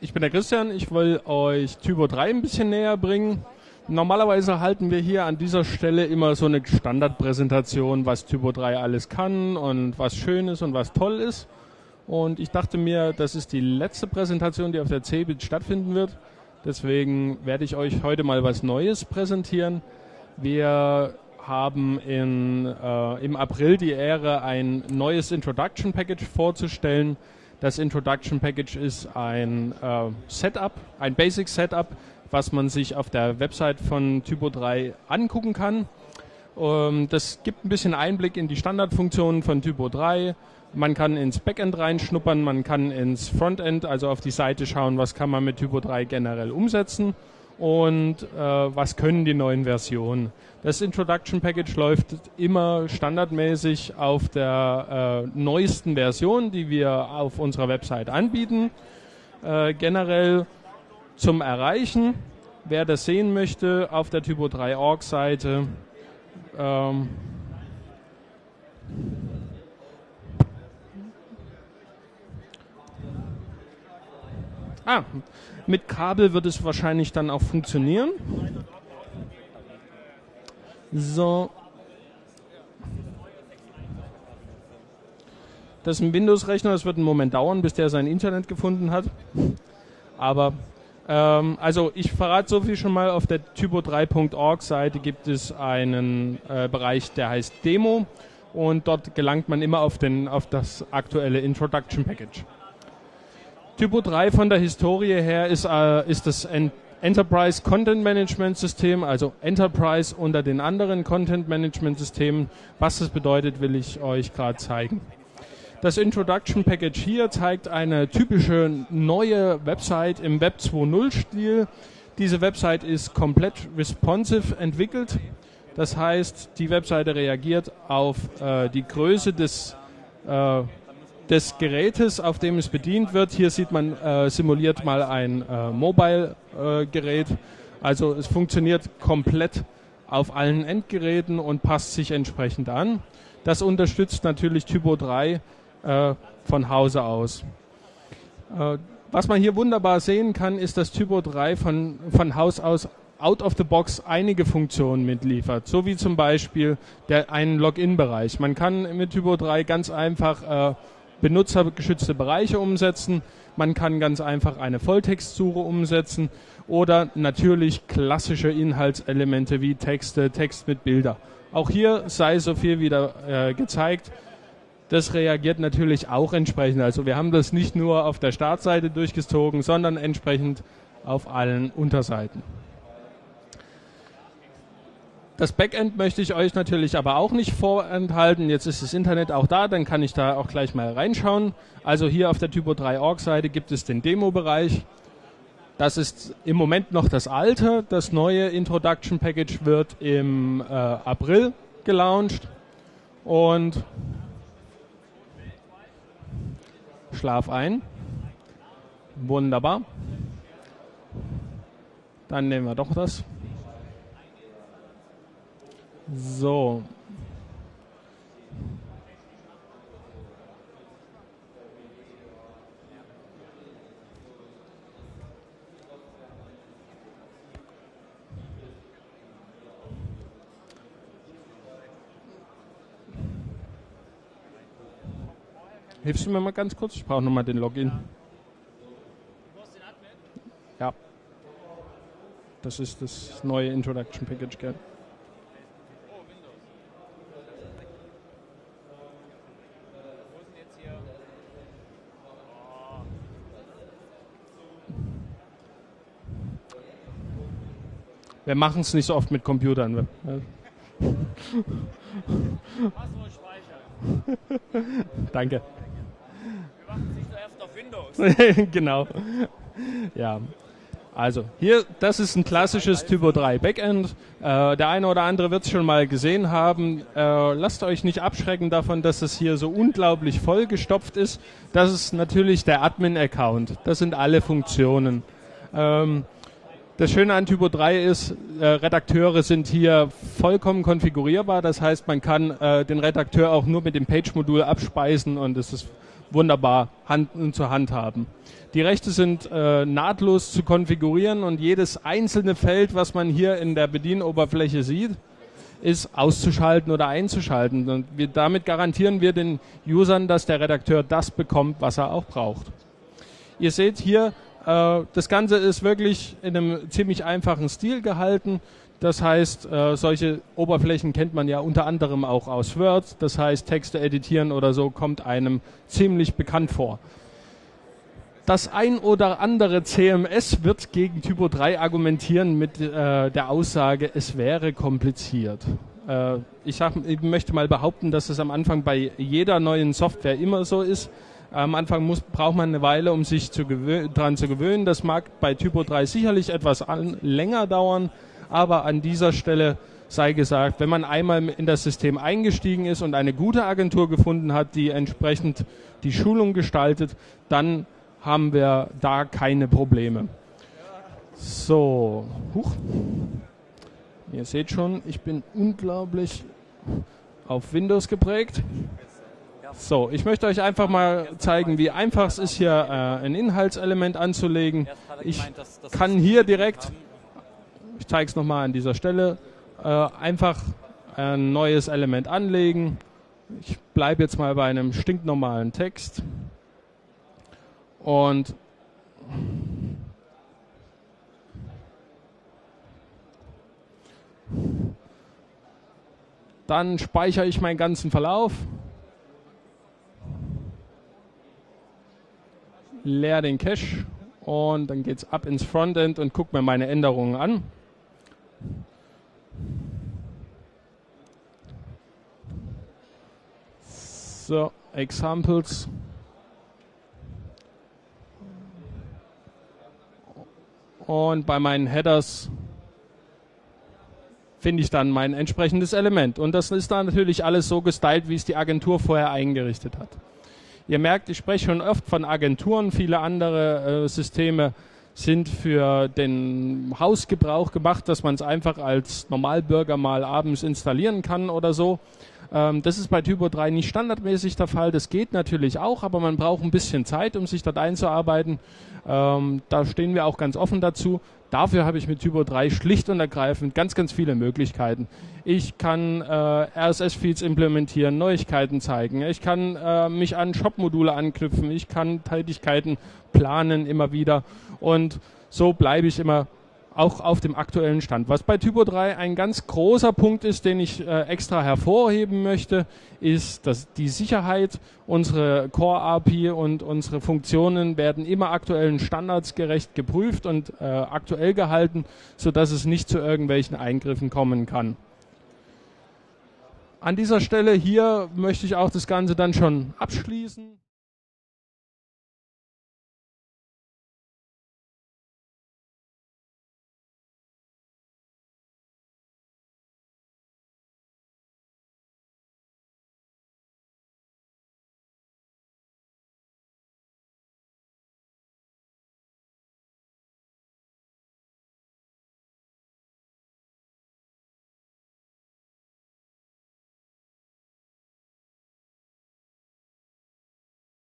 ich bin der Christian, ich will euch Typo 3 ein bisschen näher bringen. Normalerweise halten wir hier an dieser Stelle immer so eine Standardpräsentation, was Typo 3 alles kann und was schön ist und was toll ist. Und ich dachte mir, das ist die letzte Präsentation, die auf der CeBIT stattfinden wird. Deswegen werde ich euch heute mal was Neues präsentieren. Wir haben in, äh, im April die Ehre, ein neues Introduction Package vorzustellen. Das Introduction Package ist ein äh, Setup, ein Basic Setup, was man sich auf der Website von Typo 3 angucken kann. Ähm, das gibt ein bisschen Einblick in die Standardfunktionen von Typo 3. Man kann ins Backend reinschnuppern, man kann ins Frontend, also auf die Seite schauen, was kann man mit Typo 3 generell umsetzen und äh, was können die neuen Versionen. Das Introduction Package läuft immer standardmäßig auf der äh, neuesten Version, die wir auf unserer Website anbieten. Äh, generell zum Erreichen, wer das sehen möchte, auf der Typo 3 Org Seite. Ähm, ah, mit Kabel wird es wahrscheinlich dann auch funktionieren. So. Das ist ein Windows-Rechner, das wird einen Moment dauern, bis der sein Internet gefunden hat. Aber, ähm, also ich verrate so viel schon mal, auf der typo3.org Seite gibt es einen äh, Bereich, der heißt Demo und dort gelangt man immer auf, den, auf das aktuelle Introduction Package. Typo 3 von der Historie her ist, äh, ist das Enterprise Content Management System, also Enterprise unter den anderen Content Management Systemen. Was das bedeutet, will ich euch gerade zeigen. Das Introduction Package hier zeigt eine typische neue Website im Web 2.0 Stil. Diese Website ist komplett responsive entwickelt. Das heißt, die Webseite reagiert auf äh, die Größe des äh, des Gerätes, auf dem es bedient wird. Hier sieht man äh, simuliert mal ein äh, Mobile-Gerät. Äh, also es funktioniert komplett auf allen Endgeräten und passt sich entsprechend an. Das unterstützt natürlich Typo 3 äh, von Hause aus. Äh, was man hier wunderbar sehen kann, ist, dass Typo 3 von, von Haus aus out of the box einige Funktionen mitliefert, so wie zum Beispiel der einen Login-Bereich. Man kann mit Typo 3 ganz einfach äh, benutzergeschützte Bereiche umsetzen. Man kann ganz einfach eine Volltextsuche umsetzen oder natürlich klassische Inhaltselemente wie Texte, Text mit Bilder. Auch hier sei so viel wieder äh, gezeigt. Das reagiert natürlich auch entsprechend. Also wir haben das nicht nur auf der Startseite durchgezogen, sondern entsprechend auf allen Unterseiten. Das Backend möchte ich euch natürlich aber auch nicht vorenthalten. Jetzt ist das Internet auch da, dann kann ich da auch gleich mal reinschauen. Also hier auf der Typo 3 Org Seite gibt es den Demo-Bereich. Das ist im Moment noch das alte. Das neue Introduction Package wird im äh, April gelauncht. Und Schlaf ein. Wunderbar. Dann nehmen wir doch das. So. Hilfst du mir mal ganz kurz? Ich brauche nochmal den Login. Ja. Das ist das neue Introduction Package, gell? Wir machen es nicht so oft mit Computern. Danke. Wir machen es nicht oft auf Windows. genau. Ja. Also hier, das ist ein klassisches Typo 3 Backend. Äh, der eine oder andere wird es schon mal gesehen haben. Äh, lasst euch nicht abschrecken davon, dass es hier so unglaublich vollgestopft ist. Das ist natürlich der Admin-Account. Das sind alle Funktionen. Ähm, das Schöne an Typo 3 ist, äh, Redakteure sind hier vollkommen konfigurierbar. Das heißt, man kann äh, den Redakteur auch nur mit dem Page-Modul abspeisen und es ist wunderbar Hand, zur Hand. Die Rechte sind äh, nahtlos zu konfigurieren und jedes einzelne Feld, was man hier in der Bedienoberfläche sieht, ist auszuschalten oder einzuschalten. Und wir, damit garantieren wir den Usern, dass der Redakteur das bekommt, was er auch braucht. Ihr seht hier, äh, das Ganze ist wirklich in einem ziemlich einfachen Stil gehalten. Das heißt, äh, solche Oberflächen kennt man ja unter anderem auch aus Word. Das heißt, Texte editieren oder so kommt einem ziemlich bekannt vor. Das ein oder andere CMS wird gegen Typo 3 argumentieren mit äh, der Aussage, es wäre kompliziert. Äh, ich, sag, ich möchte mal behaupten, dass es am Anfang bei jeder neuen Software immer so ist. Am Anfang muss, braucht man eine Weile, um sich daran zu gewöhnen. Das mag bei Typo 3 sicherlich etwas an, länger dauern, aber an dieser Stelle sei gesagt, wenn man einmal in das System eingestiegen ist und eine gute Agentur gefunden hat, die entsprechend die Schulung gestaltet, dann haben wir da keine Probleme. So, huch. Ihr seht schon, ich bin unglaublich auf Windows geprägt. So, ich möchte euch einfach mal zeigen, wie einfach es ist, hier äh, ein Inhaltselement anzulegen. Ich kann hier direkt ich zeige es nochmal an dieser Stelle, äh, einfach ein neues Element anlegen. Ich bleibe jetzt mal bei einem stinknormalen Text und dann speichere ich meinen ganzen Verlauf, leer den Cache und dann geht es ab ins Frontend und gucke mir meine Änderungen an. So, Examples. Und bei meinen Headers finde ich dann mein entsprechendes Element. Und das ist dann natürlich alles so gestylt, wie es die Agentur vorher eingerichtet hat. Ihr merkt, ich spreche schon oft von Agenturen. Viele andere äh, Systeme sind für den Hausgebrauch gemacht, dass man es einfach als Normalbürger mal abends installieren kann oder so. Ähm, das ist bei Typo 3 nicht standardmäßig der Fall. Das geht natürlich auch, aber man braucht ein bisschen Zeit, um sich dort einzuarbeiten. Ähm, da stehen wir auch ganz offen dazu. Dafür habe ich mit Typo 3 schlicht und ergreifend ganz, ganz viele Möglichkeiten. Ich kann äh, RSS-Feeds implementieren, Neuigkeiten zeigen. Ich kann äh, mich an Shop-Module anknüpfen. Ich kann Tätigkeiten planen immer wieder. Und so bleibe ich immer auch auf dem aktuellen Stand. Was bei Typo 3 ein ganz großer Punkt ist, den ich äh, extra hervorheben möchte, ist, dass die Sicherheit, unsere Core API und unsere Funktionen werden immer aktuellen Standards gerecht geprüft und äh, aktuell gehalten, sodass es nicht zu irgendwelchen Eingriffen kommen kann. An dieser Stelle hier möchte ich auch das Ganze dann schon abschließen.